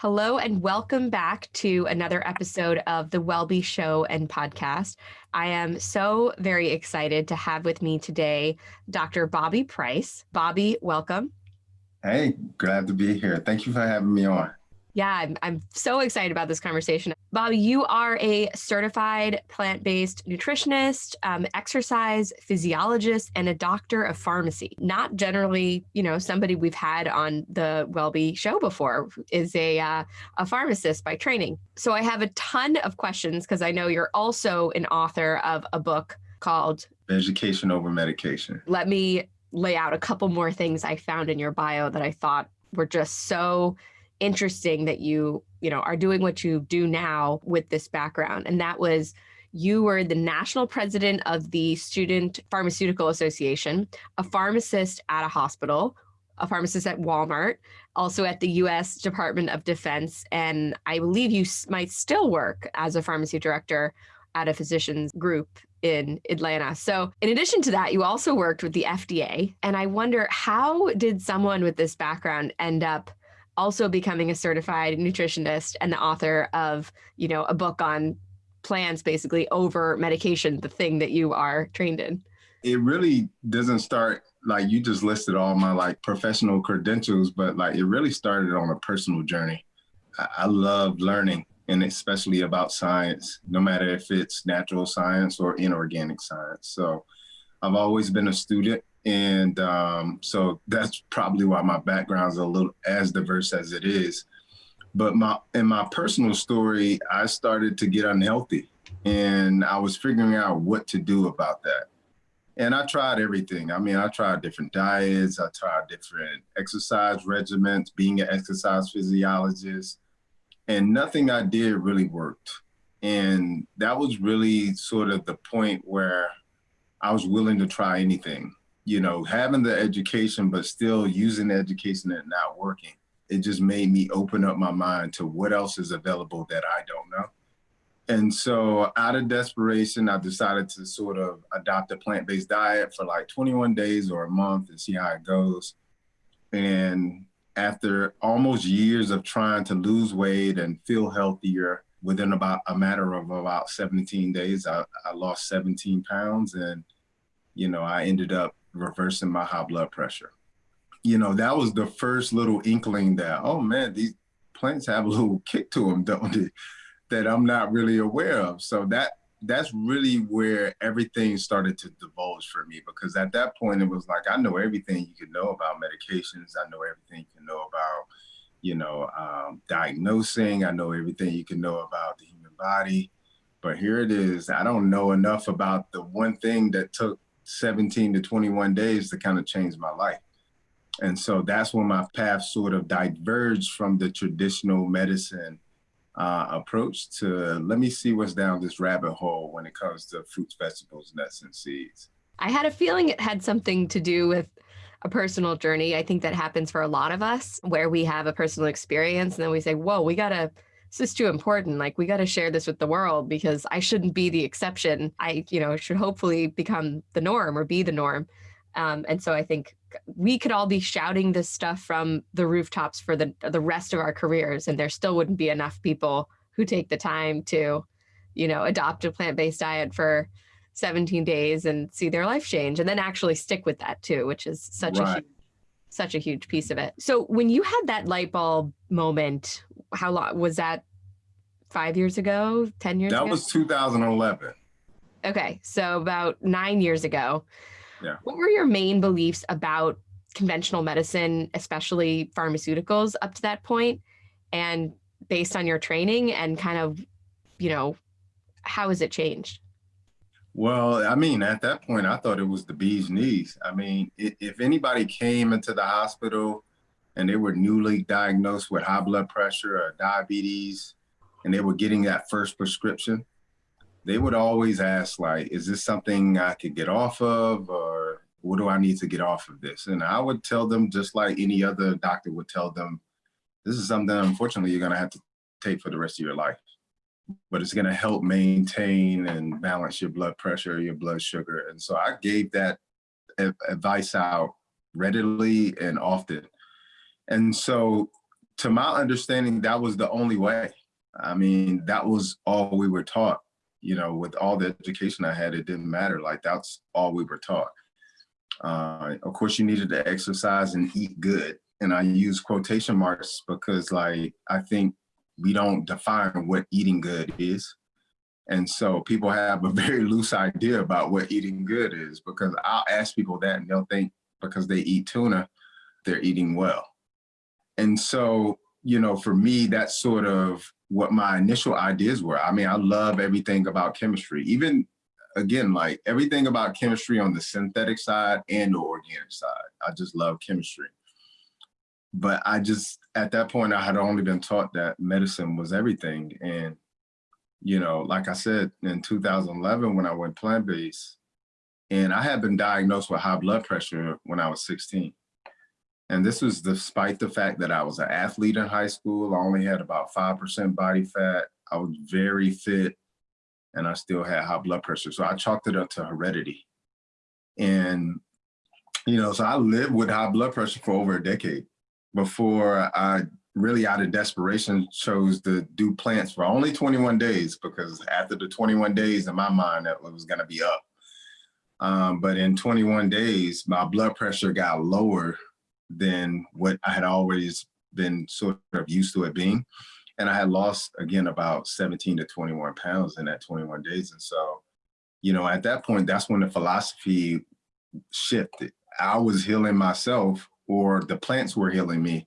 Hello and welcome back to another episode of the Wellbe Show and podcast. I am so very excited to have with me today Dr. Bobby Price. Bobby, welcome. Hey, glad to be here. Thank you for having me on. Yeah, I'm, I'm so excited about this conversation. Bobby, you are a certified plant based nutritionist, um, exercise physiologist, and a doctor of pharmacy. Not generally, you know, somebody we've had on the Wellbe show before is a, uh, a pharmacist by training. So I have a ton of questions because I know you're also an author of a book called Education Over Medication. Let me lay out a couple more things I found in your bio that I thought were just so interesting that you, you know, are doing what you do now with this background. And that was you were the national president of the Student Pharmaceutical Association, a pharmacist at a hospital, a pharmacist at Walmart, also at the US Department of Defense. And I believe you might still work as a pharmacy director at a physician's group in Atlanta. So, in addition to that, you also worked with the FDA. And I wonder how did someone with this background end up also becoming a certified nutritionist and the author of, you know, a book on plants basically over medication, the thing that you are trained in? It really doesn't start like you just listed all my like professional credentials, but like it really started on a personal journey. I, I love learning and especially about science, no matter if it's natural science or inorganic science. So I've always been a student and um, so that's probably why my background is a little as diverse as it is. But my in my personal story, I started to get unhealthy, and I was figuring out what to do about that. And I tried everything. I mean, I tried different diets, I tried different exercise regimens, being an exercise physiologist, and nothing I did really worked. And that was really sort of the point where I was willing to try anything you know, having the education, but still using the education and not working, it just made me open up my mind to what else is available that I don't know. And so out of desperation, I decided to sort of adopt a plant-based diet for like 21 days or a month and see how it goes. And after almost years of trying to lose weight and feel healthier, within about a matter of about 17 days, I, I lost 17 pounds and, you know, I ended up reversing my high blood pressure. You know, that was the first little inkling that, oh man, these plants have a little kick to them, don't they? That I'm not really aware of. So that that's really where everything started to divulge for me because at that point it was like I know everything you can know about medications. I know everything you can know about, you know, um, diagnosing. I know everything you can know about the human body. But here it is. I don't know enough about the one thing that took 17 to 21 days to kind of change my life. And so that's when my path sort of diverged from the traditional medicine uh, approach to let me see what's down this rabbit hole when it comes to fruits, vegetables, nuts, and seeds. I had a feeling it had something to do with a personal journey. I think that happens for a lot of us where we have a personal experience and then we say, whoa, we got to this is too important. Like we got to share this with the world because I shouldn't be the exception. I, you know, should hopefully become the norm or be the norm. Um, and so I think we could all be shouting this stuff from the rooftops for the the rest of our careers, and there still wouldn't be enough people who take the time to, you know, adopt a plant-based diet for 17 days and see their life change and then actually stick with that too, which is such right. a huge, such a huge piece of it. So when you had that light bulb moment, how long was that five years ago, 10 years that ago? That was 2011. Okay. So about nine years ago. Yeah. What were your main beliefs about conventional medicine, especially pharmaceuticals up to that point? And based on your training and kind of, you know, how has it changed? Well, I mean, at that point, I thought it was the bee's knees. I mean, if anybody came into the hospital and they were newly diagnosed with high blood pressure or diabetes, and they were getting that first prescription, they would always ask, like, is this something I could get off of, or what do I need to get off of this? And I would tell them, just like any other doctor would tell them, this is something, unfortunately, you're going to have to take for the rest of your life. But it's going to help maintain and balance your blood pressure, your blood sugar. And so I gave that advice out readily and often. And so to my understanding, that was the only way. I mean, that was all we were taught. You know, with all the education I had, it didn't matter. Like that's all we were taught. Uh, of course, you needed to exercise and eat good. And I use quotation marks because like, I think we don't define what eating good is. And so people have a very loose idea about what eating good is because I'll ask people that and they'll think because they eat tuna, they're eating well. And so, you know, for me, that's sort of what my initial ideas were. I mean, I love everything about chemistry, even again, like everything about chemistry on the synthetic side and the organic side. I just love chemistry. But I just, at that point, I had only been taught that medicine was everything. And, you know, like I said, in 2011, when I went plant-based, and I had been diagnosed with high blood pressure when I was 16. And this was despite the fact that I was an athlete in high school. I only had about 5% body fat. I was very fit and I still had high blood pressure. So I chalked it up to heredity. And, you know, so I lived with high blood pressure for over a decade before I really out of desperation chose to do plants for only 21 days because after the 21 days in my mind, that was gonna be up. Um, but in 21 days, my blood pressure got lower than what I had always been sort of used to it being. And I had lost again about 17 to 21 pounds in that 21 days. And so, you know, at that point, that's when the philosophy shifted. I was healing myself or the plants were healing me.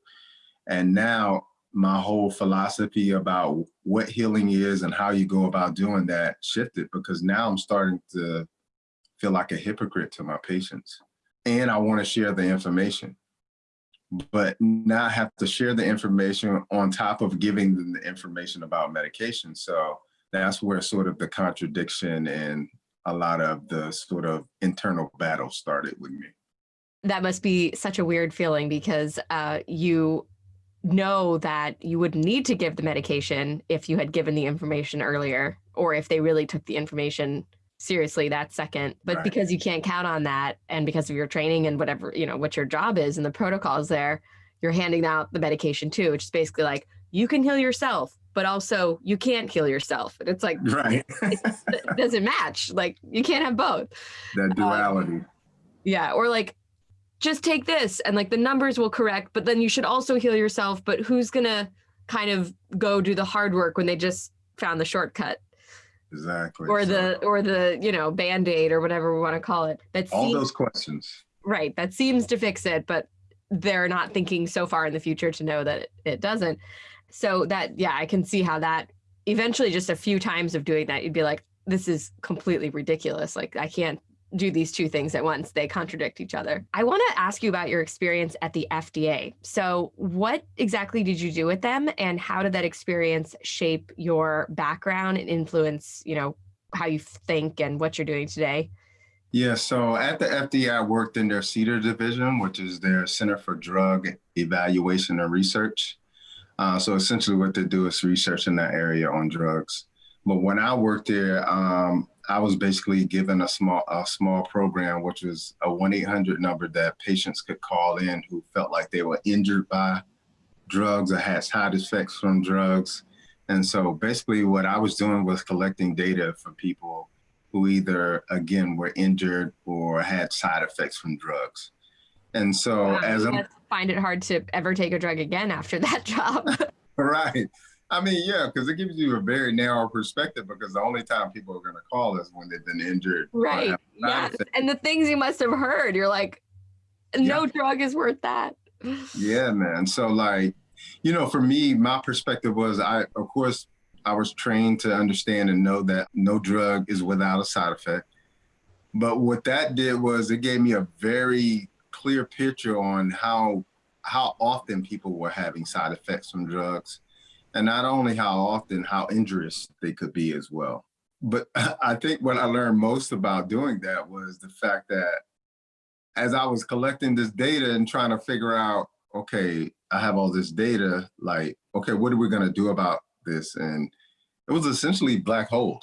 And now my whole philosophy about what healing is and how you go about doing that shifted because now I'm starting to feel like a hypocrite to my patients. And I want to share the information but now I have to share the information on top of giving them the information about medication. So that's where sort of the contradiction and a lot of the sort of internal battle started with me. That must be such a weird feeling because uh, you know that you would need to give the medication if you had given the information earlier or if they really took the information seriously that second. But right. because you can't count on that and because of your training and whatever, you know, what your job is and the protocols there, you're handing out the medication too, which is basically like, you can heal yourself, but also you can't heal yourself. And it's like, right. it doesn't match. Like you can't have both. That um, duality. Um, yeah. Or like, just take this and like the numbers will correct, but then you should also heal yourself. But who's going to kind of go do the hard work when they just found the shortcut? Exactly. Or the or the, you know, band-aid or whatever we want to call it. That all seems, those questions. Right. That seems to fix it, but they're not thinking so far in the future to know that it, it doesn't. So that yeah, I can see how that eventually just a few times of doing that, you'd be like, this is completely ridiculous. Like I can't do these two things at once. They contradict each other. I want to ask you about your experience at the FDA. So, what exactly did you do with them, and how did that experience shape your background and influence, you know, how you think and what you're doing today? Yeah, so at the FDA, I worked in their CDER division, which is their Center for Drug Evaluation and Research. Uh, so essentially, what they do is research in that area on drugs. But when I worked there, um, I was basically given a small a small program, which was a one eight hundred number that patients could call in who felt like they were injured by drugs or had side effects from drugs. And so basically, what I was doing was collecting data from people who either again were injured or had side effects from drugs. And so wow, as I find it hard to ever take a drug again after that job. right. I mean, yeah, because it gives you a very narrow perspective because the only time people are going to call is when they've been injured. Right. Yeah. And the things you must have heard, you're like, no yeah. drug is worth that. Yeah, man. So, like, you know, for me, my perspective was I, of course, I was trained to understand and know that no drug is without a side effect. But what that did was it gave me a very clear picture on how how often people were having side effects from drugs and not only how often, how injurious they could be as well. But I think what I learned most about doing that was the fact that as I was collecting this data and trying to figure out, okay, I have all this data, like, okay, what are we gonna do about this? And it was essentially black hole.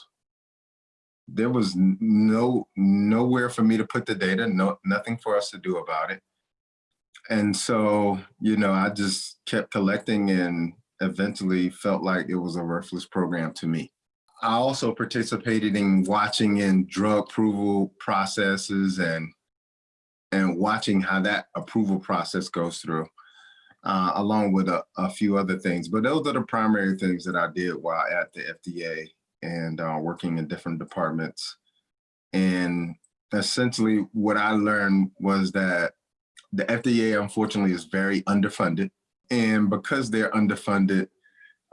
There was no nowhere for me to put the data, no nothing for us to do about it. And so, you know, I just kept collecting and eventually felt like it was a worthless program to me. I also participated in watching in drug approval processes and and watching how that approval process goes through, uh, along with a, a, few other things. But those are the primary things that I did while at the FDA and uh, working in different departments. And essentially what I learned was that the FDA, unfortunately, is very underfunded. And because they're underfunded,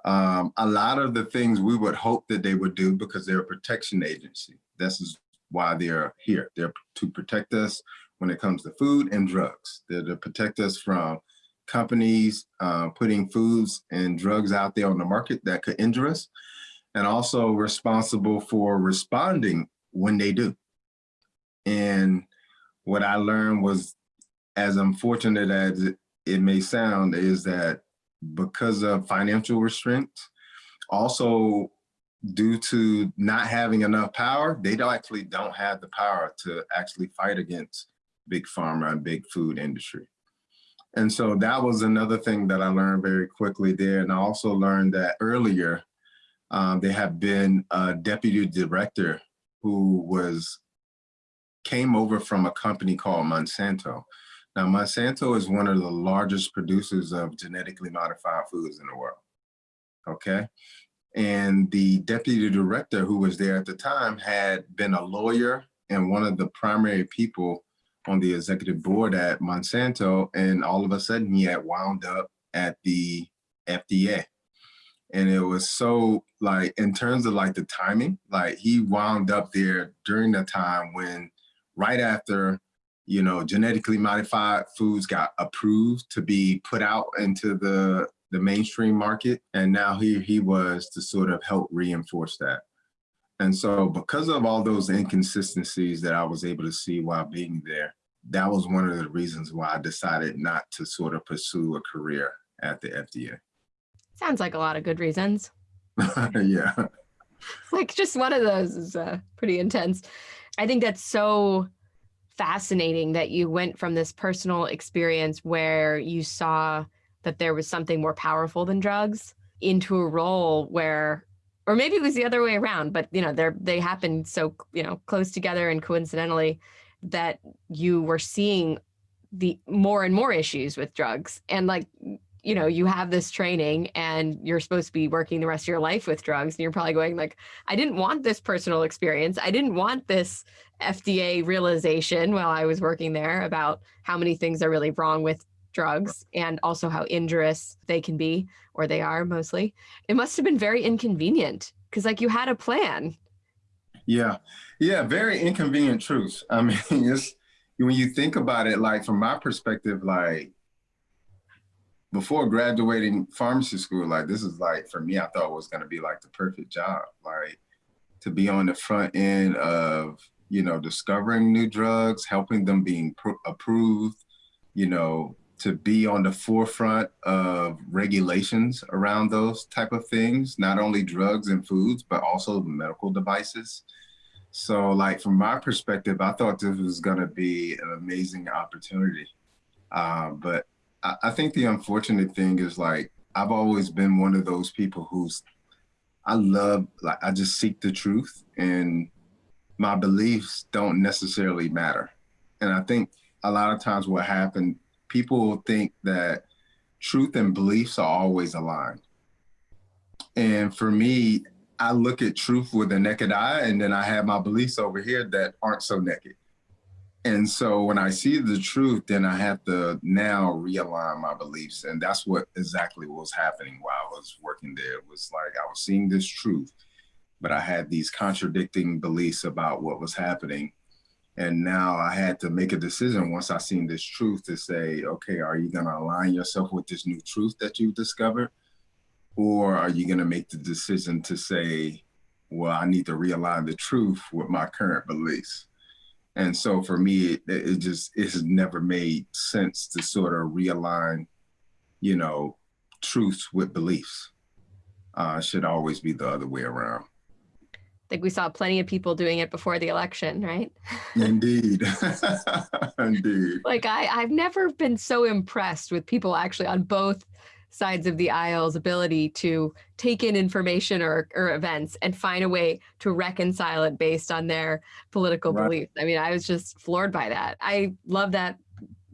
um, a lot of the things we would hope that they would do because they're a protection agency. This is why they're here. They're to protect us when it comes to food and drugs. They're to protect us from companies uh, putting foods and drugs out there on the market that could injure us, and also responsible for responding when they do. And what I learned was, as unfortunate as it, it may sound, is that because of financial restraints, also due to not having enough power, they don't actually don't have the power to actually fight against big pharma and big food industry. And so that was another thing that I learned very quickly there. And I also learned that earlier, um, there had been a deputy director who was came over from a company called Monsanto. Now, Monsanto is one of the largest producers of genetically modified foods in the world, okay? And the deputy director who was there at the time had been a lawyer and one of the primary people on the executive board at Monsanto, and all of a sudden he had wound up at the FDA. And it was so like, in terms of like the timing, like he wound up there during the time when right after, you know, genetically modified foods got approved to be put out into the, the mainstream market. And now here he was to sort of help reinforce that. And so because of all those inconsistencies that I was able to see while being there, that was one of the reasons why I decided not to sort of pursue a career at the FDA. Sounds like a lot of good reasons. yeah. Like just one of those is uh, pretty intense. I think that's so fascinating that you went from this personal experience where you saw that there was something more powerful than drugs into a role where or maybe it was the other way around but you know they're they happen so you know close together and coincidentally that you were seeing the more and more issues with drugs. And like you know you have this training and you're supposed to be working the rest of your life with drugs and you're probably going like i didn't want this personal experience. I didn't want this fda realization while i was working there about how many things are really wrong with drugs and also how injurious they can be or they are mostly. It must have been very inconvenient because like you had a plan. Yeah, yeah, very inconvenient truths. I mean, it's when you think about it, like from my perspective, like before graduating pharmacy school, like this is like for me, I thought was going to be like the perfect job, like to be on the front end of you know discovering new drugs, helping them being approved, you know, to be on the forefront of regulations around those type of things, not only drugs and foods, but also medical devices. So like from my perspective, I thought this was gonna be an amazing opportunity. Uh, but I, think the unfortunate thing is like, I've always been one of those people who's, I love, like, I just seek the truth and my beliefs don't necessarily matter. And I think a lot of times what happened, people think that truth and beliefs are always aligned. And for me, I look at truth with a naked eye, and then I have my beliefs over here that aren't so naked. And so when I see the truth, then I have to now realign my beliefs. And that's what exactly was happening while I was working there. It was like I was seeing this truth, but I had these contradicting beliefs about what was happening. And now I had to make a decision once I seen this truth to say, okay, are you gonna align yourself with this new truth that you've discovered? Or are you going to make the decision to say, well, I need to realign the truth with my current beliefs? And so for me, it, it just, it has never made sense to sort of realign, you know, truths with beliefs. Uh, should always be the other way around. I think we saw plenty of people doing it before the election, right? Indeed. Indeed. Like I, I've never been so impressed with people actually on both sides of the aisle's ability to take in information or, or events and find a way to reconcile it based on their political right. beliefs. I mean, I was just floored by that. I love that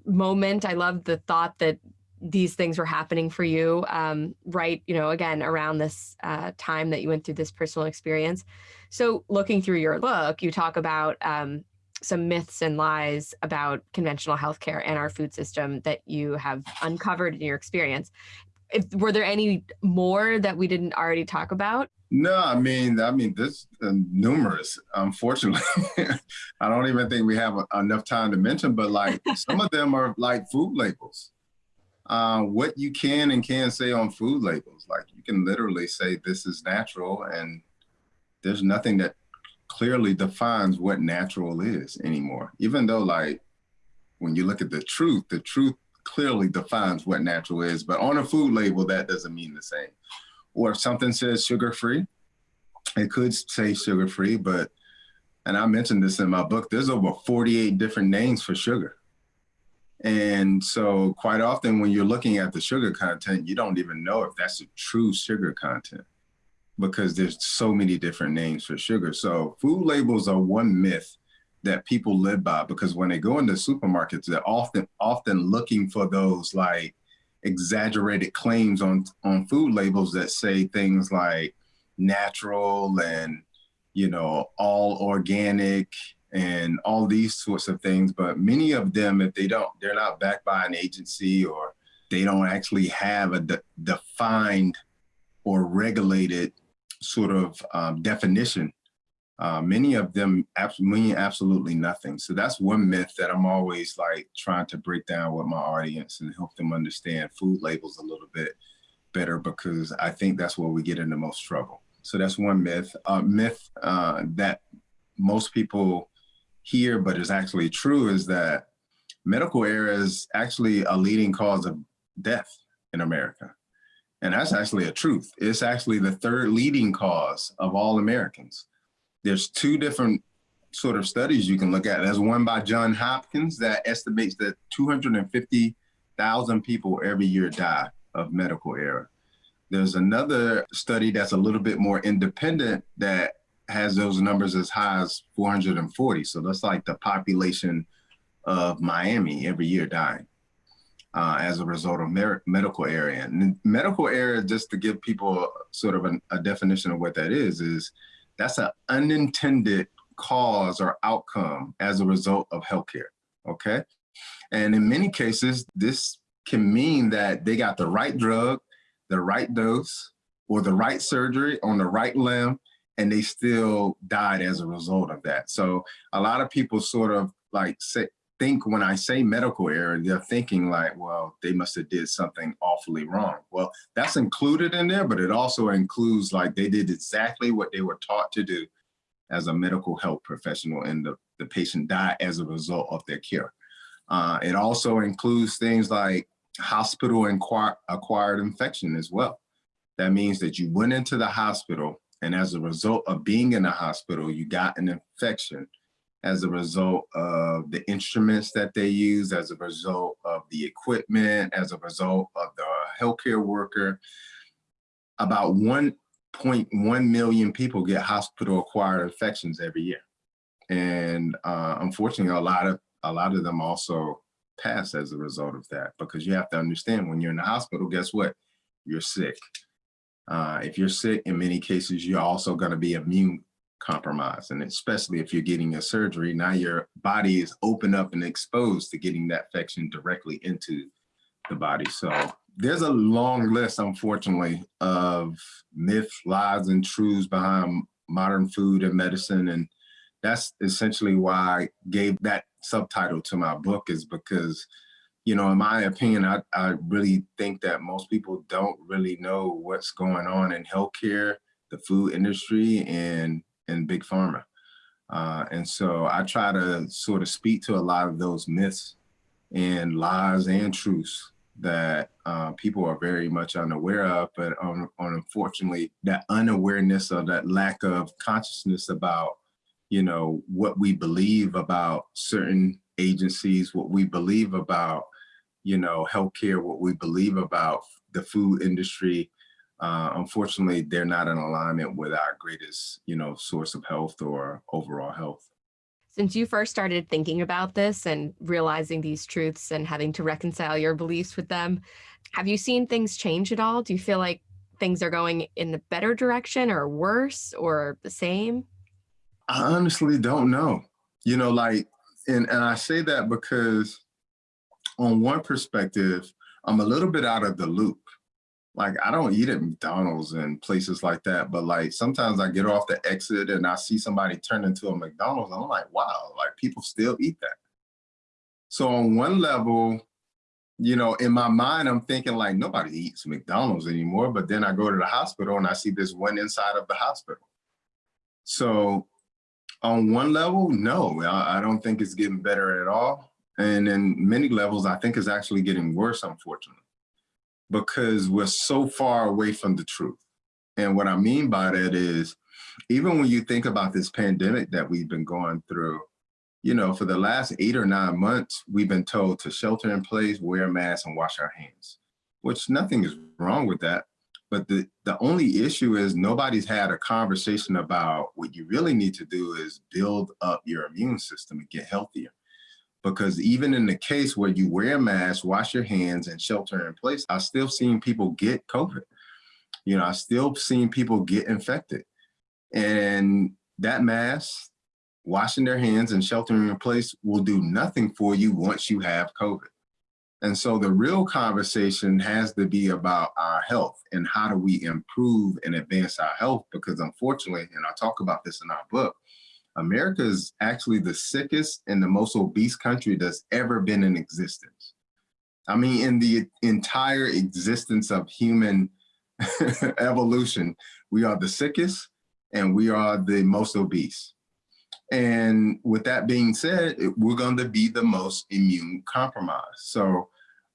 moment. I love the thought that these things were happening for you um, right you know again around this uh, time that you went through this personal experience so looking through your book you talk about um, some myths and lies about conventional healthcare and our food system that you have uncovered in your experience if, were there any more that we didn't already talk about no i mean i mean this uh, numerous unfortunately i don't even think we have a, enough time to mention but like some of them are like food labels uh, what you can and can't say on food labels. Like you can literally say this is natural, and there's nothing that clearly defines what natural is anymore. Even though, like, when you look at the truth, the truth clearly defines what natural is. But on a food label, that doesn't mean the same. Or if something says sugar free, it could say sugar free, but and I mentioned this in my book, there's over 48 different names for sugar. And so quite often when you're looking at the sugar content, you don't even know if that's a true sugar content because there's so many different names for sugar. So food labels are one myth that people live by because when they go into supermarkets, they're often often looking for those like exaggerated claims on on food labels that say things like natural and you know all organic and all these sorts of things. But many of them, if they don't, they're not backed by an agency or they don't actually have a de defined or regulated sort of um, definition. Uh, many of them mean absolutely nothing. So that's one myth that I'm always like trying to break down with my audience and help them understand food labels a little bit better because I think that's where we get into most trouble. So that's one myth. Uh, myth uh, that most people hear but is actually true, is that medical error is actually a leading cause of death in America. And that's actually a truth. It's actually the third leading cause of all Americans. There's two different sort of studies you can look at. There's one by John Hopkins that estimates that 250,000 people every year die of medical error. There's another study that's a little bit more independent that has those numbers as high as 440. So that's like the population of Miami every year dying uh, as a result of medical error. And medical error, just to give people sort of an, a definition of what that is, is that's an unintended cause or outcome as a result of healthcare, okay? And in many cases, this can mean that they got the right drug, the right dose, or the right surgery on the right limb, and they still died as a result of that. So a lot of people sort of like say, think when I say medical error, they're thinking like, well, they must have did something awfully wrong. Well, that's included in there, but it also includes like they did exactly what they were taught to do as a medical health professional and the, the patient died as a result of their care. Uh, it also includes things like hospital acquired infection as well. That means that you went into the hospital and as a result of being in the hospital, you got an infection as a result of the instruments that they use, as a result of the equipment, as a result of the healthcare worker. About 1.1 million people get hospital acquired infections every year. And uh, unfortunately, a lot of a lot of them also pass as a result of that because you have to understand when you're in the hospital, guess what? You're sick. Uh, if you're sick, in many cases, you're also going to be immune compromised. And especially if you're getting a surgery, now your body is open up and exposed to getting that infection directly into the body. So there's a long list, unfortunately, of myths, lies, and truths behind modern food and medicine. And that's essentially why I gave that subtitle to my book is because you know, in my opinion, I, I really think that most people don't really know what's going on in healthcare, the food industry, and and big pharma. Uh, and so I try to sort of speak to a lot of those myths and lies and truths that uh, people are very much unaware of, but um, unfortunately, that unawareness or that lack of consciousness about, you know, what we believe about certain agencies, what we believe about, you know, healthcare, what we believe about the food industry, uh, unfortunately, they're not in alignment with our greatest, you know, source of health or overall health. Since you first started thinking about this and realizing these truths and having to reconcile your beliefs with them, have you seen things change at all? Do you feel like things are going in the better direction or worse or the same? I honestly don't know. You know, like, and, and I say that because on one perspective, I'm a little bit out of the loop like I don't eat at McDonald's and places like that, but like sometimes I get off the exit and I see somebody turn into a McDonald's. and I'm like, wow, like people still eat that. So on one level, you know, in my mind, I'm thinking like nobody eats McDonald's anymore. But then I go to the hospital and I see this one inside of the hospital. So on one level, no, I, I don't think it's getting better at all. And in many levels, I think it's actually getting worse, unfortunately because we're so far away from the truth. And what I mean by that is, even when you think about this pandemic that we've been going through, you know, for the last eight or nine months, we've been told to shelter in place, wear a mask, and wash our hands, which nothing is wrong with that. But the, the only issue is nobody's had a conversation about what you really need to do is build up your immune system and get healthier because even in the case where you wear a mask, wash your hands and shelter in place, I still seen people get COVID. You know, I still seen people get infected. And that mask, washing their hands and sheltering in place will do nothing for you once you have COVID. And so the real conversation has to be about our health and how do we improve and advance our health? Because unfortunately, and I talk about this in our book, America is actually the sickest and the most obese country that's ever been in existence. I mean, in the entire existence of human evolution, we are the sickest and we are the most obese. And with that being said, we're going to be the most immune compromised. So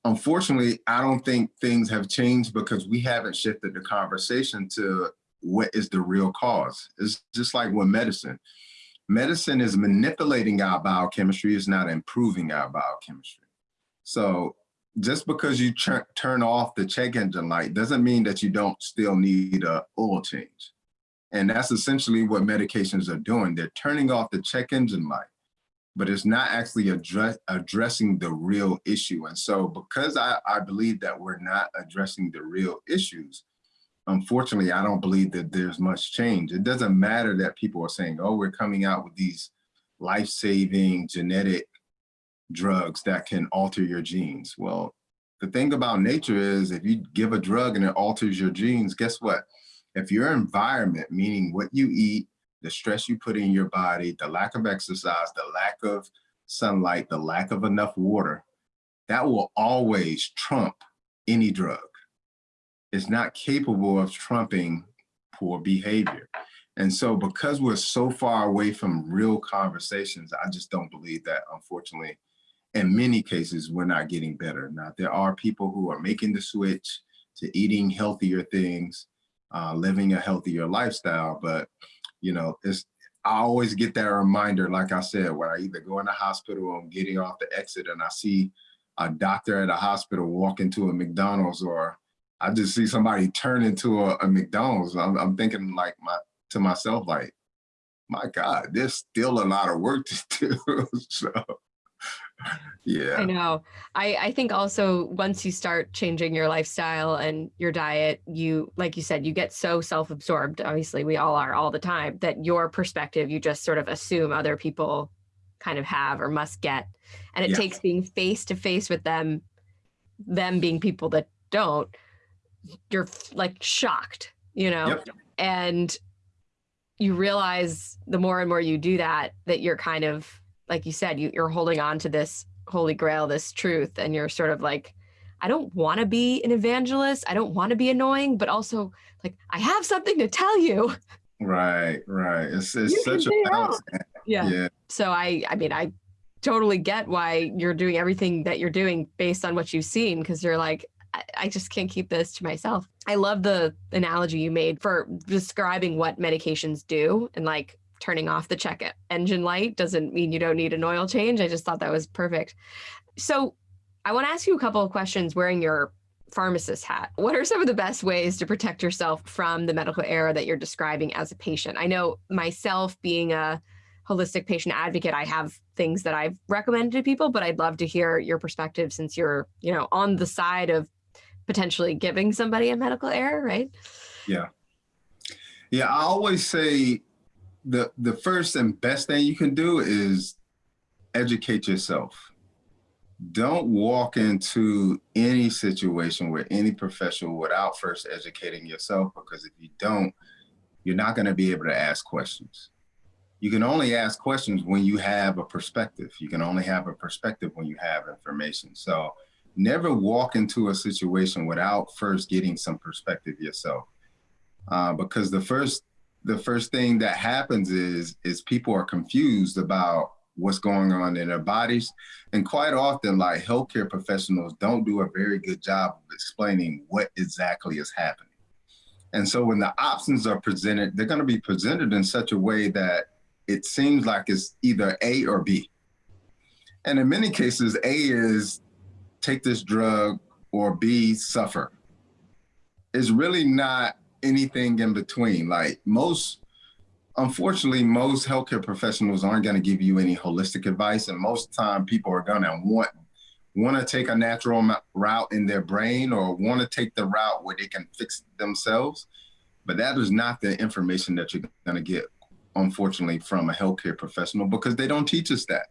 unfortunately, I don't think things have changed because we haven't shifted the conversation to what is the real cause. It's just like with medicine medicine is manipulating our biochemistry, is not improving our biochemistry. So just because you turn off the check engine light doesn't mean that you don't still need a oil change. And that's essentially what medications are doing. They're turning off the check engine light, but it's not actually address, addressing the real issue. And so because I, I believe that we're not addressing the real issues, unfortunately, I don't believe that there's much change. It doesn't matter that people are saying, oh, we're coming out with these life-saving genetic drugs that can alter your genes. Well, the thing about nature is if you give a drug and it alters your genes, guess what? If your environment, meaning what you eat, the stress you put in your body, the lack of exercise, the lack of sunlight, the lack of enough water, that will always trump any drug is not capable of trumping poor behavior. And so because we're so far away from real conversations, I just don't believe that, unfortunately, in many cases, we're not getting better. Now, there are people who are making the switch to eating healthier things, uh, living a healthier lifestyle, but you know, it's, I always get that reminder, like I said, when I either go in the hospital or I'm getting off the exit and I see a doctor at a hospital walk into a McDonald's or I just see somebody turn into a, a McDonald's. I'm, I'm, thinking like my to myself, like, my God, there's still a lot of work to do. so yeah. I know. I, I think also once you start changing your lifestyle and your diet, you, like you said, you get so self-absorbed, obviously we all are all the time, that your perspective, you just sort of assume other people kind of have or must get. And it yeah. takes being face to face with them, them being people that don't, you're like shocked, you know, yep. and you realize the more and more you do that, that you're kind of, like you said, you, you're holding on to this holy grail, this truth, and you're sort of like, I don't want to be an evangelist. I don't want to be annoying, but also like, I have something to tell you. Right, right. It's, it's such a balance. Yeah. yeah. So I, I mean, I totally get why you're doing everything that you're doing based on what you've seen because you're like I, just can't keep this to myself. I love the analogy you made for describing what medications do and like turning off the check engine light doesn't mean you don't need an oil change. I just thought that was perfect. So I want to ask you a couple of questions wearing your pharmacist hat. What are some of the best ways to protect yourself from the medical error that you're describing as a patient? I know myself being a holistic patient advocate, I have things that I've recommended to people, but I'd love to hear your perspective since you're, you know, on the side of potentially giving somebody a medical error, right? Yeah. Yeah, I always say the the first and best thing you can do is educate yourself don't walk into any situation with any professional without first educating yourself because if you don't, you're not going to be able to ask questions. You can only ask questions when you have a perspective. You can only have a perspective when you have information. So never walk into a situation without first getting some perspective yourself. Uh, because the first the first thing that happens is is people are confused about what's going on in their bodies. And quite often, like healthcare professionals don't do a very good job of explaining what exactly is happening. And so when the options are presented, they're going to be presented in such a way that it seems like it's either A or B. And in many cases, A is take this drug or B, suffer. It's really not anything in between. Like most unfortunately, most healthcare professionals aren't going to give you any holistic advice, and most time people are going to want want to take a natural route in their brain or want to take the route where they can fix themselves. But that is not the information that you're going to get, unfortunately, from a healthcare professional because they don't teach us that.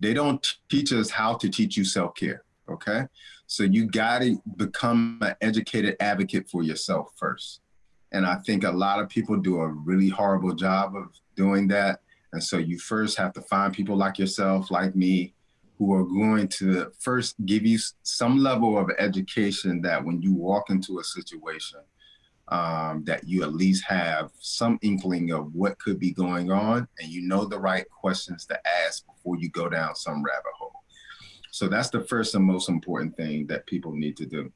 They don't teach us how to teach you self care. Okay. So you got to become an educated advocate for yourself first. And I think a lot of people do a really horrible job of doing that. And so you first have to find people like yourself, like me, who are going to first give you some level of education that when you walk into a situation, um, that you at least have some inkling of what could be going on and you know the right questions to ask before you go down some rabbit hole. So that's the first and most important thing that people need to do.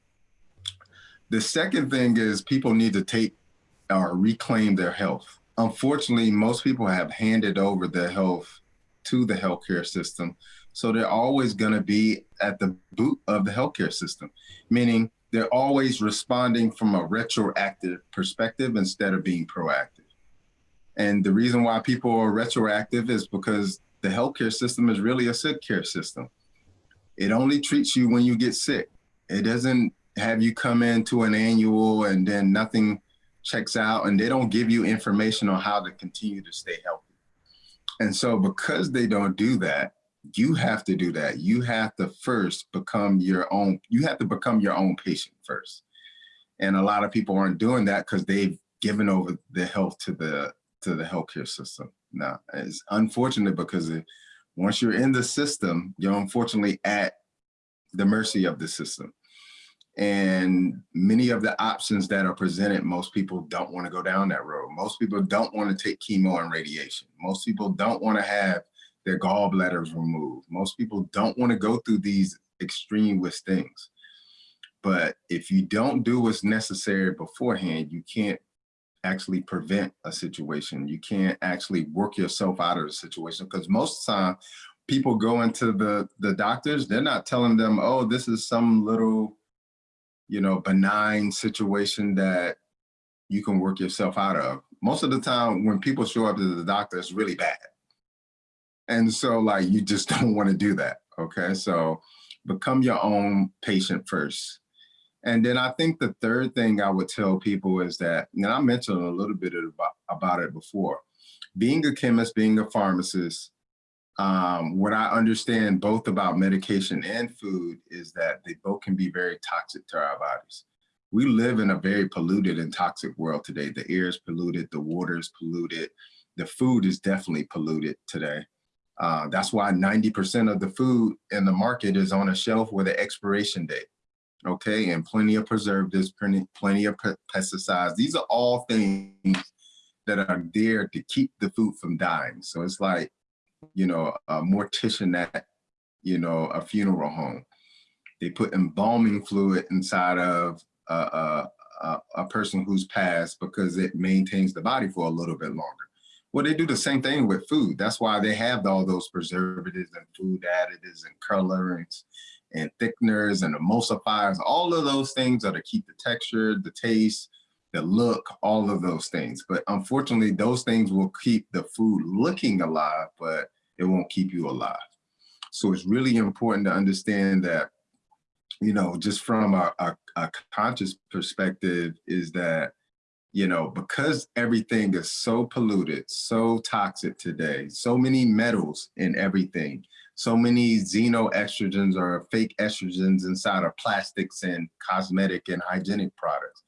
The second thing is people need to take or reclaim their health. Unfortunately, most people have handed over their health to the healthcare system. So they're always going to be at the boot of the healthcare system, meaning they're always responding from a retroactive perspective instead of being proactive. And the reason why people are retroactive is because the healthcare system is really a sick care system. It only treats you when you get sick. It doesn't have you come into an annual and then nothing checks out and they don't give you information on how to continue to stay healthy. And so because they don't do that, you have to do that. You have to first become your own, you have to become your own patient first. And a lot of people aren't doing that because they've given over their health to the to the healthcare system. Now, it's unfortunate because it, once you're in the system, you're unfortunately at the mercy of the system. And many of the options that are presented, most people don't want to go down that road. Most people don't want to take chemo and radiation. Most people don't want to have their gallbladders removed. Most people don't want to go through these extreme things. But if you don't do what's necessary beforehand, you can't actually prevent a situation. You can't actually work yourself out of the situation because most of the time people go into the, the doctors, they're not telling them, oh, this is some little you know, benign situation that you can work yourself out of. Most of the time when people show up to the doctor, it's really bad. And so like, you just don't want to do that. Okay. So become your own patient first. And then I think the third thing I would tell people is that, and I mentioned a little bit about, about it before, being a chemist, being a pharmacist, um, what I understand both about medication and food is that they both can be very toxic to our bodies. We live in a very polluted and toxic world today. The air is polluted, the water is polluted, the food is definitely polluted today. Uh, that's why 90% of the food in the market is on a shelf with an expiration date. Okay, and plenty of preservatives, plenty, plenty of pesticides. These are all things that are there to keep the food from dying. So it's like you know, a mortician at, you know, a funeral home. They put embalming fluid inside of a, a, a, person who's passed because it maintains the body for a little bit longer. Well, they do the same thing with food. That's why they have all those preservatives and food additives and colorants and thickeners and emulsifiers. All of those things are to keep the texture, the taste, the look, all of those things. But unfortunately, those things will keep the food looking alive, but it won't keep you alive. So it's really important to understand that, you know, just from a, a, a conscious perspective is that you know, because everything is so polluted, so toxic today, so many metals in everything, so many xenoestrogens or fake estrogens inside of plastics and cosmetic and hygienic products.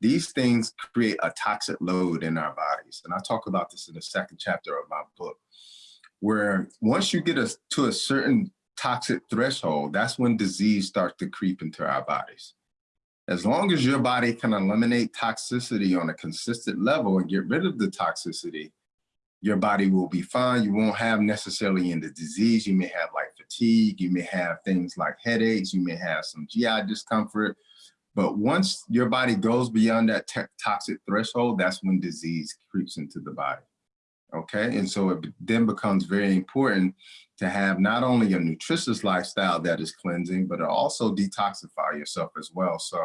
These things create a toxic load in our bodies. And I talk about this in the second chapter of my book, where once you get us to a certain toxic threshold, that's when disease starts to creep into our bodies. As long as your body can eliminate toxicity on a consistent level and get rid of the toxicity, your body will be fine. You won't have necessarily in the disease. You may have like fatigue. You may have things like headaches. You may have some GI discomfort. But once your body goes beyond that toxic threshold, that's when disease creeps into the body. Okay, and so it then becomes very important to have not only a nutritious lifestyle that is cleansing, but also detoxify yourself as well. So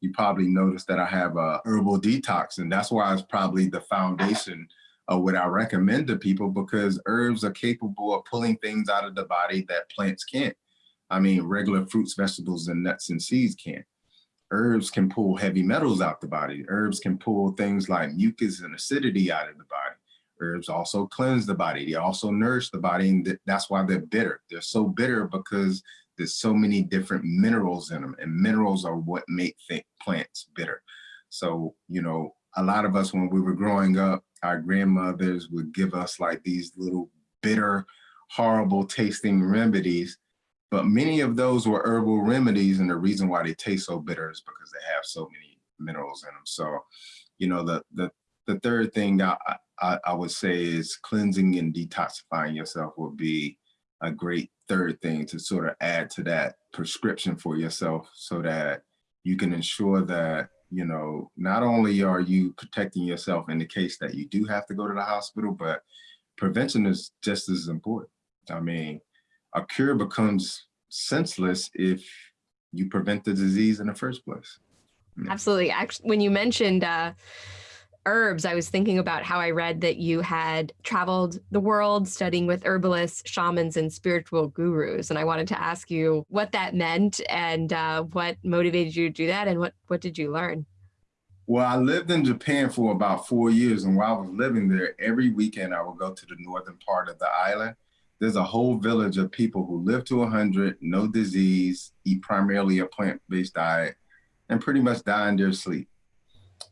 you probably noticed that I have a herbal detox, and that's why it's probably the foundation of what I recommend to people because herbs are capable of pulling things out of the body that plants can't. I mean, regular fruits, vegetables, and nuts and seeds can't. Herbs can pull heavy metals out the body. Herbs can pull things like mucus and acidity out of the body herbs also cleanse the body. They also nourish the body, and that's why they're bitter. They're so bitter because there's so many different minerals in them, and minerals are what make plants bitter. So, you know, a lot of us, when we were growing up, our grandmothers would give us like these little bitter, horrible tasting remedies. But many of those were herbal remedies, and the reason why they taste so bitter is because they have so many minerals in them. So, you know, the the the third thing I, I, I would say is cleansing and detoxifying yourself would be a great third thing to sort of add to that prescription for yourself so that you can ensure that you know not only are you protecting yourself in the case that you do have to go to the hospital but prevention is just as important. I mean a cure becomes senseless if you prevent the disease in the first place. Absolutely. Actually when you mentioned uh herbs, I was thinking about how I read that you had traveled the world studying with herbalists, shamans, and spiritual gurus. And I wanted to ask you what that meant and uh, what motivated you to do that and what, what did you learn? Well, I lived in Japan for about four years. And while I was living there, every weekend I would go to the northern part of the island. There's a whole village of people who live to 100, no disease, eat primarily a plant-based diet, and pretty much die in their sleep.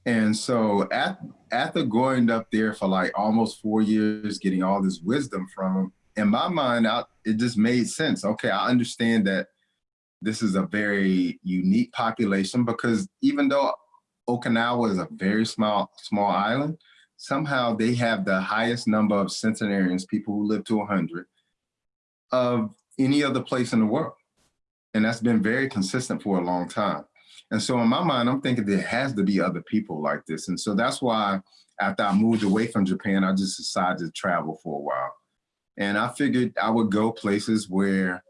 And so at, after going up there for like almost four years, getting all this wisdom from him, in my mind, I, it just made sense. Okay, I understand that this is a very unique population because even though Okinawa is a very small, small island, somehow they have the highest number of centenarians, people who live to 100, of any other place in the world. And that's been very consistent for a long time. And so in my mind, I'm thinking there has to be other people like this. And so that's why after I moved away from Japan, I just decided to travel for a while. And I figured I would go places where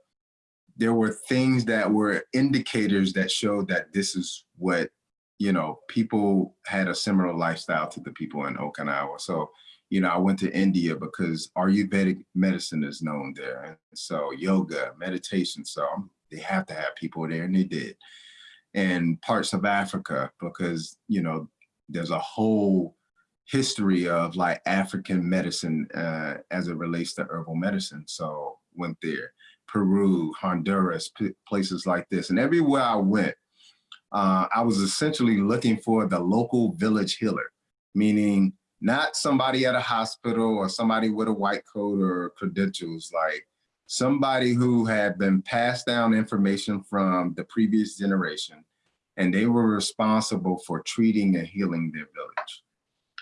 there were things that were indicators that showed that this is what, you know, people had a similar lifestyle to the people in Okinawa. So, you know, I went to India because Ayurvedic medicine is known there. And so yoga, meditation. So they have to have people there and they did and parts of Africa because, you know, there's a whole history of like African medicine uh, as it relates to herbal medicine. So went there, Peru, Honduras, places like this. And everywhere I went, uh, I was essentially looking for the local village healer, meaning not somebody at a hospital or somebody with a white coat or credentials, like somebody who had been passed down information from the previous generation, and they were responsible for treating and healing their village.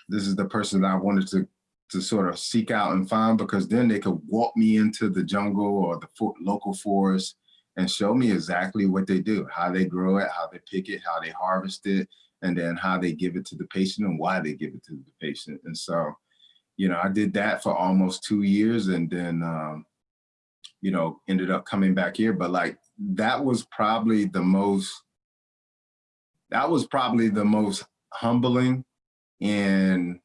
This is the person that I wanted to to sort of seek out and find because then they could walk me into the jungle or the local forest and show me exactly what they do, how they grow it, how they pick it, how they harvest it, and then how they give it to the patient and why they give it to the patient. And so, you know, I did that for almost two years and then, um, you know, ended up coming back here. But like, that was probably the most, that was probably the most humbling and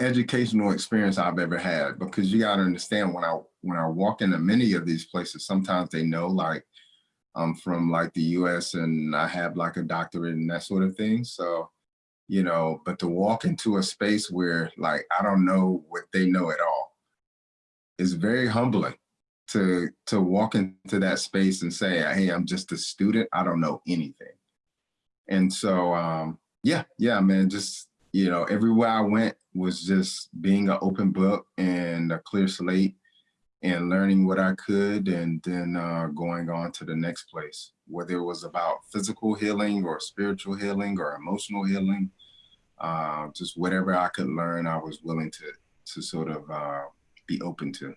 educational experience I've ever had because you got to understand when I when I walk into many of these places, sometimes they know like I'm from like the US and I have like a doctorate and that sort of thing. So, you know, but to walk into a space where like I don't know what they know at all is very humbling to to walk into that space and say, hey, I'm just a student. I don't know anything. And so um yeah, yeah, man, just you know, everywhere I went was just being an open book and a clear slate and learning what I could and then uh, going on to the next place, whether it was about physical healing or spiritual healing or emotional healing, uh, just whatever I could learn, I was willing to, to sort of uh, be open to.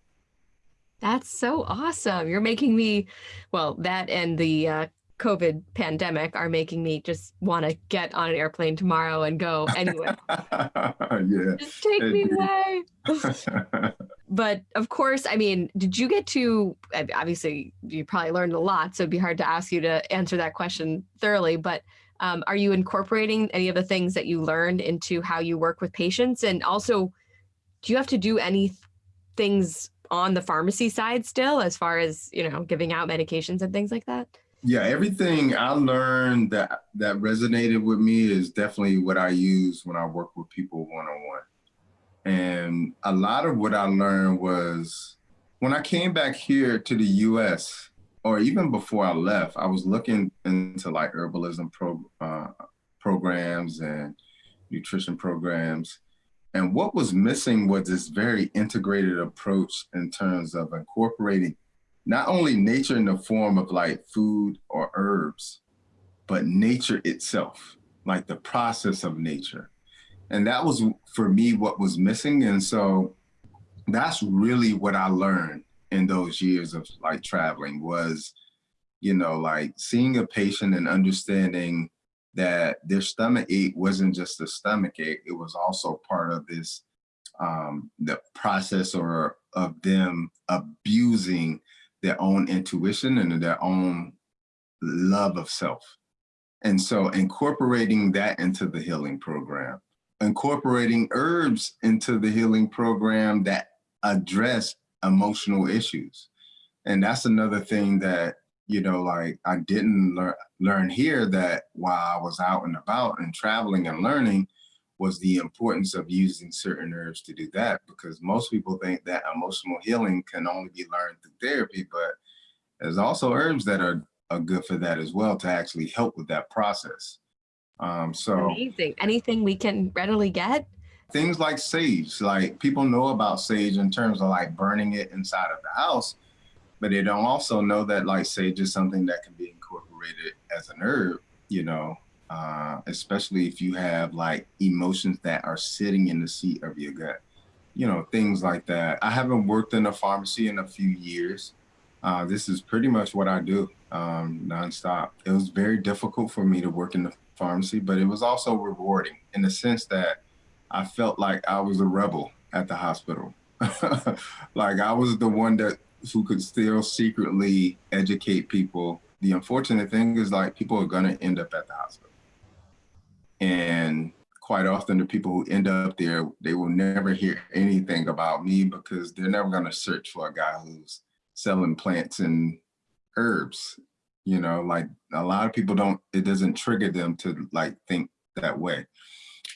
That's so awesome. You're making me, well, that and the uh, COVID pandemic are making me just want to get on an airplane tomorrow and go anywhere. yeah. Just take me away. but of course, I mean, did you get to, obviously, you probably learned a lot, so it'd be hard to ask you to answer that question thoroughly. But um, are you incorporating any of the things that you learned into how you work with patients? And also, do you have to do any things on the pharmacy side still, as far as, you know, giving out medications and things like that? yeah, everything I learned that that resonated with me is definitely what I use when I work with people one on one. And a lot of what I learned was when I came back here to the US, or even before I left, I was looking into like herbalism pro, uh, programs and nutrition programs. And what was missing was this very integrated approach in terms of incorporating not only nature in the form of like food or herbs, but nature itself, like the process of nature. And that was for me what was missing. And so that's really what I learned in those years of like traveling was, you know, like seeing a patient and understanding that their stomach ache wasn't just a stomach ache, it was also part of this um, the process or of them abusing their own intuition and their own love of self. And so incorporating that into the healing program, incorporating herbs into the healing program that address emotional issues. And that's another thing that, you know, like I didn't learn learn here that while I was out and about and traveling and learning, was the importance of using certain herbs to do that because most people think that emotional healing can only be learned through therapy, but there's also herbs that are, are good for that as well to actually help with that process. Um, so amazing. Anything we can readily get? Things like sage, like people know about sage in terms of like burning it inside of the house, but they don't also know that like sage is something that can be incorporated as an herb, you know, uh, especially if you have like emotions that are sitting in the seat of your gut, you know, things like that. I haven't worked in a pharmacy in a few years. Uh, this is pretty much what I do um, nonstop. It was very difficult for me to work in the pharmacy, but it was also rewarding in the sense that I felt like I was a rebel at the hospital. like I was the one that who could still secretly educate people. The unfortunate thing is like people are gonna end up at the hospital. And quite often the people who end up there, they will never hear anything about me because they're never going to search for a guy who's selling plants and herbs. You know, like a lot of people don't, it doesn't trigger them to like think that way.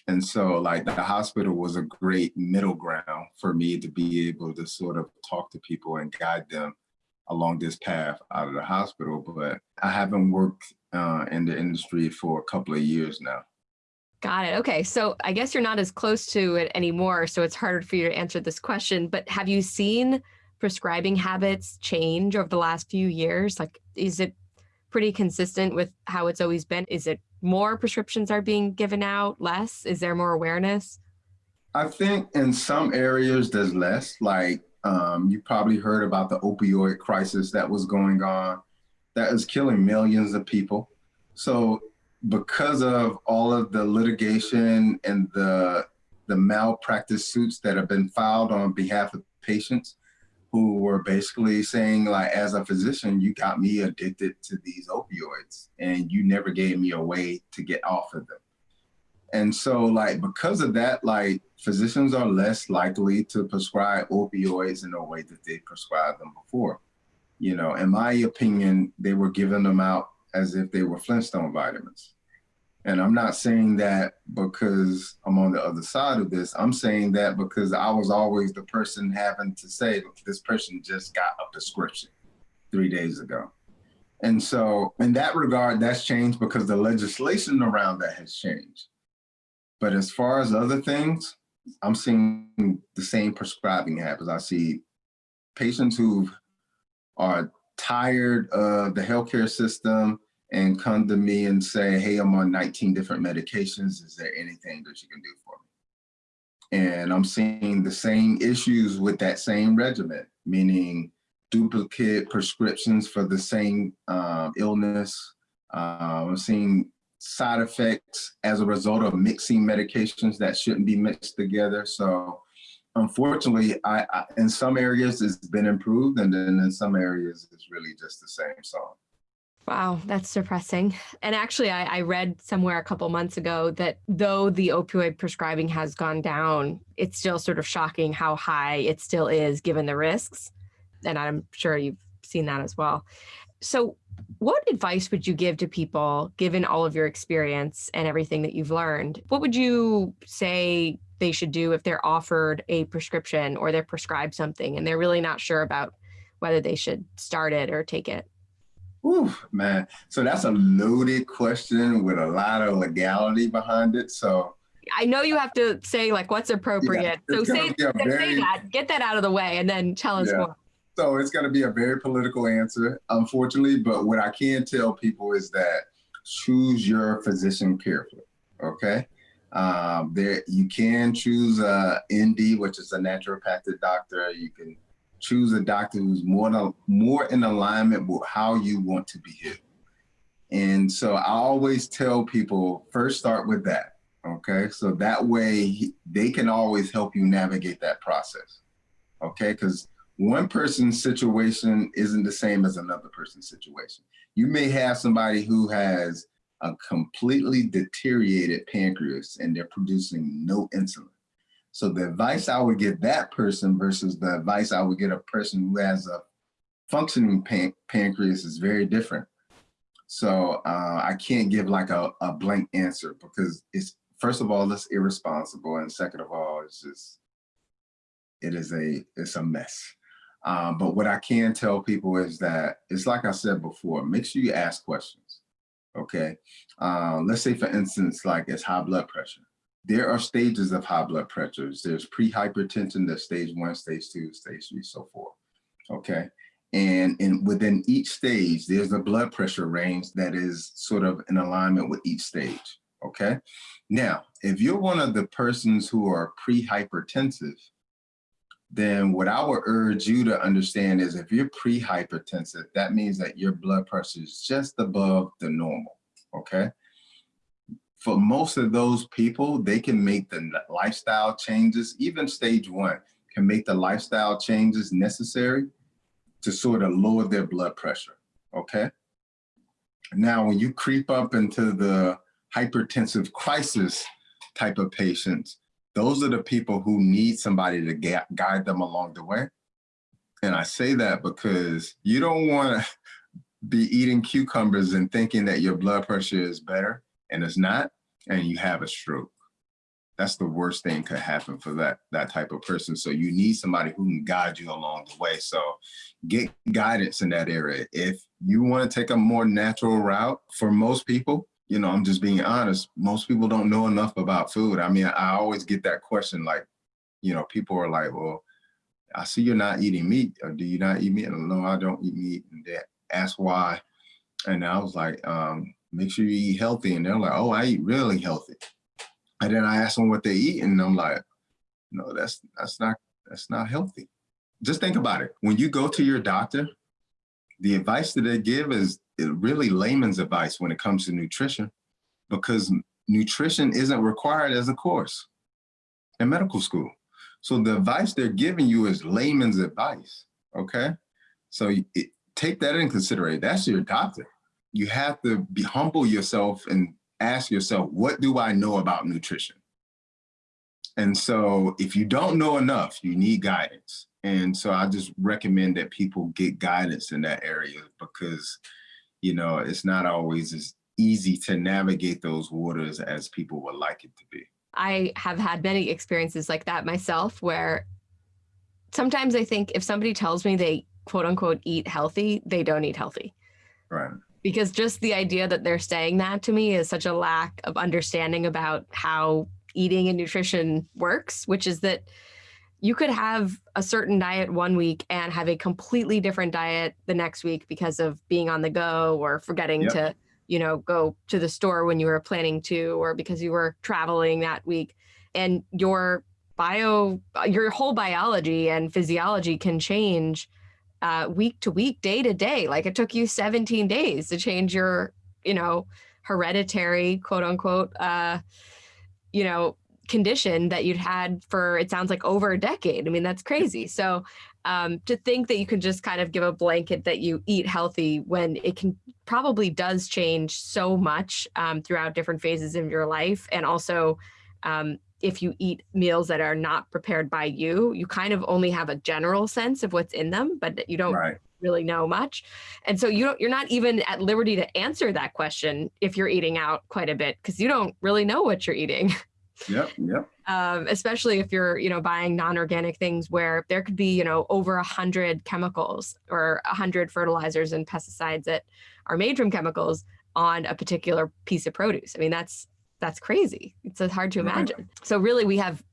And so like the hospital was a great middle ground for me to be able to sort of talk to people and guide them along this path out of the hospital. But I haven't worked uh, in the industry for a couple of years now. Got it. Okay. So I guess you're not as close to it anymore. So it's harder for you to answer this question. But have you seen prescribing habits change over the last few years? Like, is it pretty consistent with how it's always been? Is it more prescriptions are being given out, less? Is there more awareness? I think in some areas there's less. Like um, you probably heard about the opioid crisis that was going on, that is killing millions of people. So because of all of the litigation and the the malpractice suits that have been filed on behalf of patients who were basically saying like as a physician you got me addicted to these opioids and you never gave me a way to get off of them. And so like because of that like physicians are less likely to prescribe opioids in a way that they prescribed them before. You know in my opinion they were giving them out as if they were flintstone vitamins and I'm not saying that because I'm on the other side of this. I'm saying that because I was always the person having to say, this person just got a prescription three days ago. And so, in that regard, that's changed because the legislation around that has changed. But as far as other things, I'm seeing the same prescribing habits. I see patients who are tired of the healthcare system, and come to me and say, hey, I'm on 19 different medications. Is there anything that you can do for me? And I'm seeing the same issues with that same regimen, meaning duplicate prescriptions for the same um, illness. Uh, I'm seeing side effects as a result of mixing medications that shouldn't be mixed together. So unfortunately, I, I in some areas it's been improved and then in some areas it's really just the same song. Wow, that's depressing. And actually, I, I, read somewhere a couple months ago that though the opioid prescribing has gone down, it's still sort of shocking how high it still is given the risks. And I'm sure you've seen that as well. So, what advice would you give to people, given all of your experience and everything that you've learned? What would you say they should do if they're offered a prescription or they're prescribed something and they're really not sure about whether they should start it or take it? Ooh, man. So that's a loaded question with a lot of legality behind it. So I know you have to say like what's appropriate. Yeah, so say, very, say that, get that out of the way, and then tell us yeah. more. So it's going to be a very political answer, unfortunately. But what I can tell people is that choose your physician carefully. Okay. Um, there you can choose a ND, which is a naturopathic doctor. You can choose a doctor who's more, more in alignment with how you want to be healed. And so I always tell people first start with that. Okay. So that way they can always help you navigate that process. Okay. Because one person's situation isn't the same as another person's situation. You may have somebody who has a completely deteriorated pancreas and they're producing no insulin. So the advice I would give that person versus the advice I would get a person who has a functioning pan pancreas is very different. So uh, I can't give like a, a blank answer because it's, first of all, it's irresponsible. And second of all, it's just, it is a, it's a mess. Um, but what I can tell people is that it's like I said before, make sure you ask questions. Okay. Uh, let's say for instance, like it's high blood pressure there are stages of high blood pressures. There's pre-hypertension, there's stage one, stage two, stage three, so forth. Okay. And and within each stage, there's a blood pressure range that is sort of in alignment with each stage. Okay. Now, if you're one of the persons who are pre-hypertensive, then what I would urge you to understand is if you're pre-hypertensive, that means that your blood pressure is just above the normal. Okay for most of those people, they can make the lifestyle changes, even stage one, can make the lifestyle changes necessary to sort of lower their blood pressure, okay? Now, when you creep up into the hypertensive crisis type of patients, those are the people who need somebody to guide them along the way. And I say that because you don't want to be eating cucumbers and thinking that your blood pressure is better and it's not, and you have a stroke. That's the worst thing could happen for that, that type of person. So you need somebody who can guide you along the way. So get guidance in that area. If you want to take a more natural route for most people, you know, I'm just being honest, most people don't know enough about food. I mean, I always get that question like, you know, people are like, well, I see you're not eating meat. Or do you not eat meat? And no, I don't eat meat. And they ask why. And I was like, um, make sure you eat healthy. And they're like, oh, I eat really healthy. And then I ask them what they eat, and I'm like, No, that's that's not that's not healthy. Just think about it. When you go to your doctor, the advice that they give is really layman's advice when it comes to nutrition, because nutrition isn't required as a course in medical school. So the advice they're giving you is layman's advice, okay? So it, take that in consideration. That's your doctor. You have to be humble yourself and ask yourself, what do I know about nutrition? And so if you don't know enough, you need guidance. And so I just recommend that people get guidance in that area because, you know, it's not always as easy to navigate those waters as people would like it to be. I have had many experiences like that myself where sometimes I think if somebody tells me they quote unquote eat healthy, they don't eat healthy. Right. Because just the idea that they're saying that to me is such a lack of understanding about how eating and nutrition works, which is that you could have a certain diet one week and have a completely different diet the next week because of being on the go or forgetting yep. to, you know, go to the store when you were planning to, or because you were traveling that week. And your bio, your whole biology and physiology can change uh, week to week, day to day. Like it took you 17 days to change your, you know, hereditary quote unquote, uh, you know, condition that you'd had for it sounds like over a decade. I mean, that's crazy. So um, to think that you can just kind of give a blanket that you eat healthy when it can probably does change so much um, throughout different phases of your life. And also um, if you eat meals that are not prepared by you, you kind of only have a general sense of what's in them, but you don't right. really know much. And so you don't, you're not even at liberty to answer that question if you're eating out quite a bit because you don't really know what you're eating. Yep, yep. Um, especially if you're, you know, buying non-organic things where there could be, you know, over a hundred chemicals or a hundred fertilizers and pesticides that are made from chemicals on a particular piece of produce. I mean, that's that's crazy. It's hard to imagine. Right. So really we have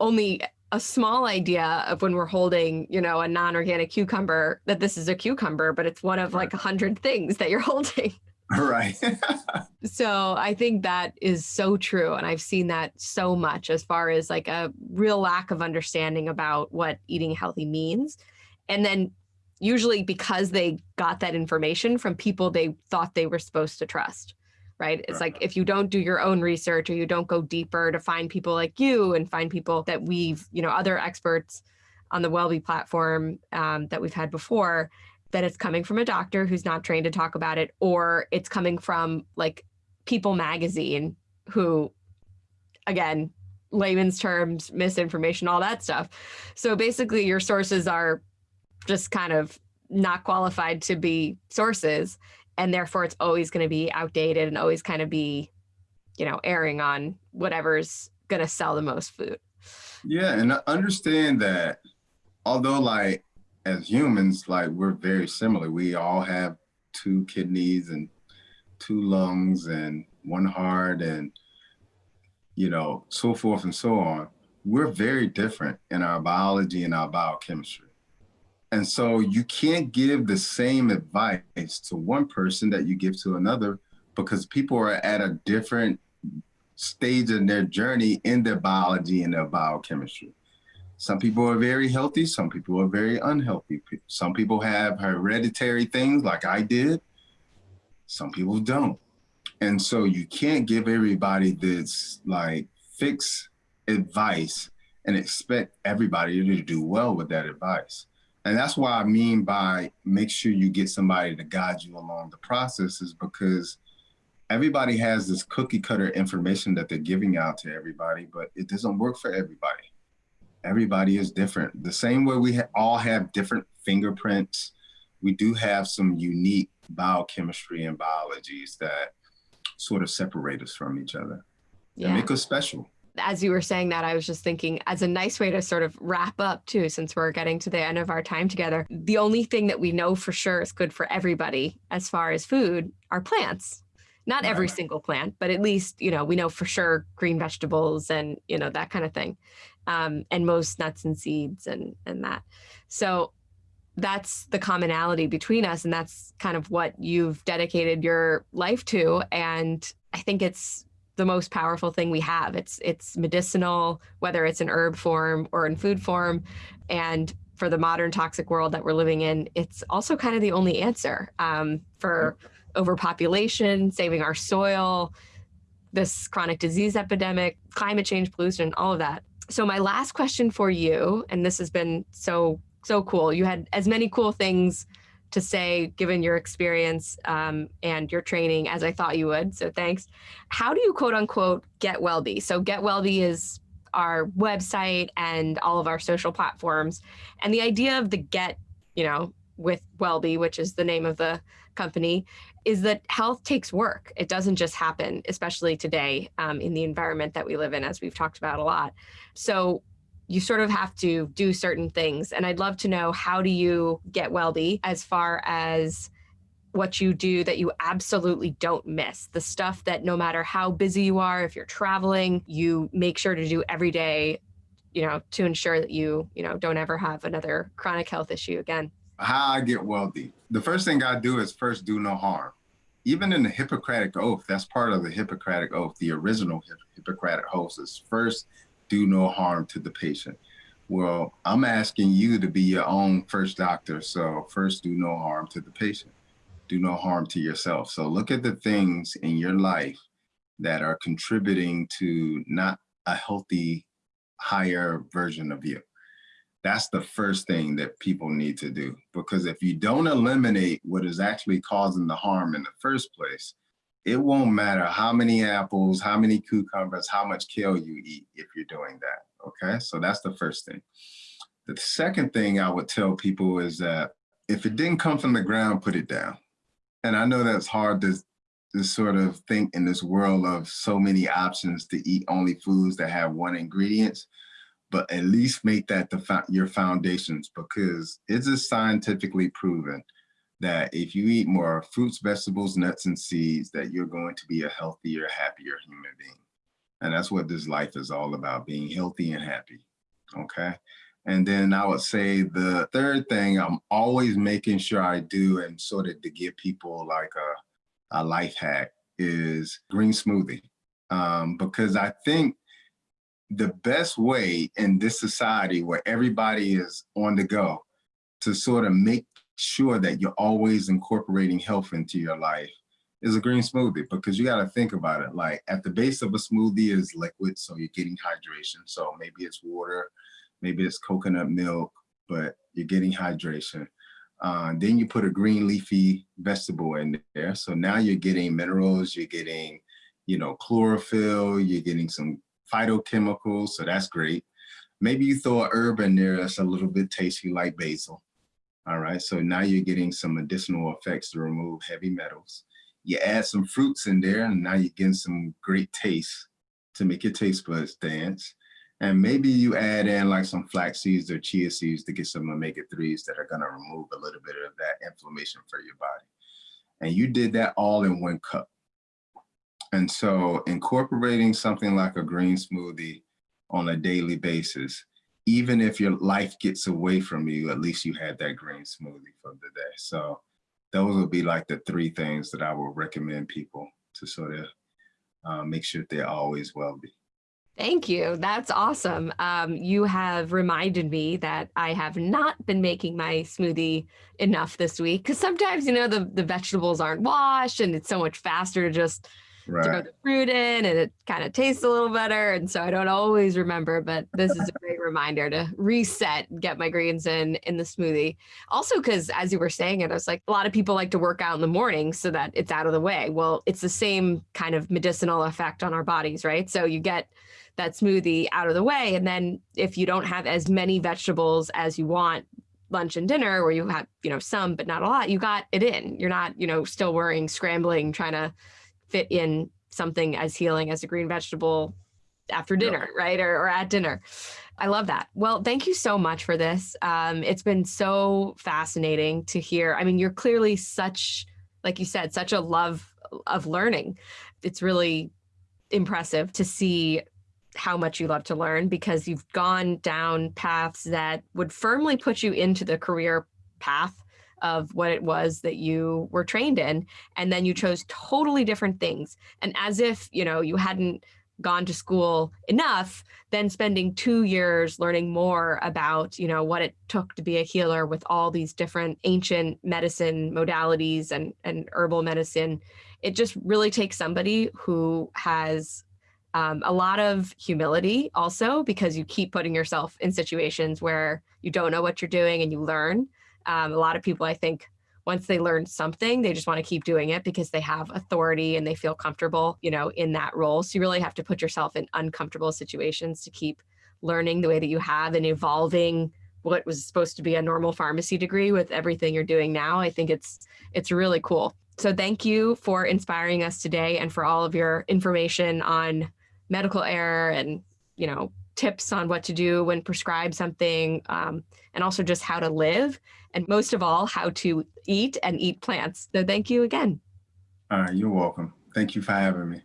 only a small idea of when we're holding, you know, a non-organic cucumber that this is a cucumber, but it's one of right. like a hundred things that you're holding. Right. so I think that is so true. And I've seen that so much as far as like a real lack of understanding about what eating healthy means. And then usually because they got that information from people they thought they were supposed to trust right? It's like if you don't do your own research or you don't go deeper to find people like you and find people that we've, you know, other experts on the Wellbe platform um, that we've had before, that it's coming from a doctor who's not trained to talk about it, or it's coming from like People Magazine, who, again, layman's terms, misinformation, all that stuff. So basically, your sources are just kind of not qualified to be sources and therefore it's always going to be outdated and always kind of be you know airing on whatever's going to sell the most food. Yeah and understand that although like as humans like we're very similar. We all have two kidneys and two lungs and one heart and you know so forth and so on. We're very different in our biology and our biochemistry and so you can't give the same advice to one person that you give to another because people are at a different stage in their journey in their biology and their biochemistry. Some people are very healthy, some people are very unhealthy. Some people have hereditary things like I did, some people don't. And so you can't give everybody this like fixed advice and expect everybody to do well with that advice. And that's why I mean by make sure you get somebody to guide you along the process is because everybody has this cookie cutter information that they're giving out to everybody, but it doesn't work for everybody. Everybody is different. The same way we ha all have different fingerprints, we do have some unique biochemistry and biologies that sort of separate us from each other yeah. and make us special as you were saying that, I was just thinking as a nice way to sort of wrap up too, since we're getting to the end of our time together, the only thing that we know for sure is good for everybody as far as food are plants. Not right. every single plant, but at least, you know, we know for sure green vegetables and, you know, that kind of thing. Um, and most nuts and seeds and, and that. So that's the commonality between us. And that's kind of what you've dedicated your life to. And I think it's the most powerful thing we have. It's it's medicinal, whether it's in herb form or in food form. And for the modern toxic world that we're living in, it's also kind of the only answer um, for overpopulation, saving our soil, this chronic disease epidemic, climate change, pollution, all of that. So my last question for you, and this has been so so cool. You had as many cool things to say, given your experience um, and your training, as I thought you would. So thanks. How do you quote unquote get Wellbe? So Get Wellbe is our website and all of our social platforms. And the idea of the get, you know, with Wellbe, which is the name of the company, is that health takes work. It doesn't just happen, especially today um, in the environment that we live in, as we've talked about a lot. So you sort of have to do certain things. And I'd love to know how do you get Wellbe as far as what you do that you absolutely don't miss? The stuff that no matter how busy you are if you're traveling you make sure to do every day you know to ensure that you you know don't ever have another chronic health issue again. How i get Wellbe the first thing i do is first do no harm. Even in the hippocratic oath that's part of the hippocratic oath the original hippocratic oath is first do no harm to the patient. Well, I'm asking you to be your own first doctor. So first do no harm to the patient. Do no harm to yourself. So look at the things in your life that are contributing to not a healthy, higher version of you. That's the first thing that people need to do. Because if you don't eliminate what is actually causing the harm in the first place, it won't matter how many apples, how many cucumbers, how much kale you eat if you're doing that, okay? So that's the first thing. The second thing I would tell people is that if it didn't come from the ground, put it down. And I know that's hard to, to sort of think in this world of so many options to eat only foods that have one ingredients, but at least make that the your foundations because it's just scientifically proven that if you eat more fruits, vegetables, nuts, and seeds, that you're going to be a healthier, happier human being. And that's what this life is all about, being healthy and happy, okay? And then I would say the third thing I'm always making sure I do and sort of to give people like a, a life hack is green smoothie. Um, because I think the best way in this society where everybody is on the go to sort of make sure that you're always incorporating health into your life is a green smoothie because you got to think about it. Like at the base of a smoothie is liquid, so you're getting hydration. So maybe it's water, maybe it's coconut milk, but you're getting hydration. Uh, then you put a green leafy vegetable in there. So now you're getting minerals, you're getting, you know, chlorophyll, you're getting some phytochemicals. So that's great. Maybe you throw a herb in there that's a little bit tasty like basil. All right, so now you're getting some additional effects to remove heavy metals. You add some fruits in there and now you're getting some great taste to make your taste buds dance. And maybe you add in like some flax seeds or chia seeds to get some omega-3s that are gonna remove a little bit of that inflammation for your body. And you did that all in one cup. And so incorporating something like a green smoothie on a daily basis even if your life gets away from you, at least you had that green smoothie for the day. So those would be like the three things that I would recommend people to sort of uh, make sure they're always Wellbe. Thank you. That's awesome. Um, you have reminded me that I have not been making my smoothie enough this week because sometimes, you know, the, the vegetables aren't washed and it's so much faster to just right. throw the fruit in and it kind of tastes a little better. And so I don't always remember, but this is a great reminder to reset, get my greens in in the smoothie. Also, because as you were saying it, I was like, a lot of people like to work out in the morning so that it's out of the way. Well, it's the same kind of medicinal effect on our bodies, right? So you get that smoothie out of the way. And then if you don't have as many vegetables as you want lunch and dinner where you have you know some but not a lot you got it in you're not you know still worrying scrambling trying to fit in something as healing as a green vegetable after dinner, yeah. right? Or, or, at dinner. I love that. Well, thank you so much for this. Um, it's been so fascinating to hear. I mean, you're clearly such, like you said, such a love of learning. It's really impressive to see how much you love to learn because you've gone down paths that would firmly put you into the career path of what it was that you were trained in and then you chose totally different things and as if you know you hadn't gone to school enough then spending two years learning more about you know what it took to be a healer with all these different ancient medicine modalities and and herbal medicine it just really takes somebody who has um, a lot of humility also because you keep putting yourself in situations where you don't know what you're doing and you learn. Um, a lot of people, I think, once they learn something, they just want to keep doing it because they have authority and they feel comfortable, you know, in that role. So you really have to put yourself in uncomfortable situations to keep learning the way that you have and evolving what was supposed to be a normal pharmacy degree with everything you're doing now. I think it's it's really cool. So thank you for inspiring us today and for all of your information on medical error and you know tips on what to do when prescribed something um, and also just how to live and most of all how to eat and eat plants. So thank you again. All right you're welcome. Thank you for having me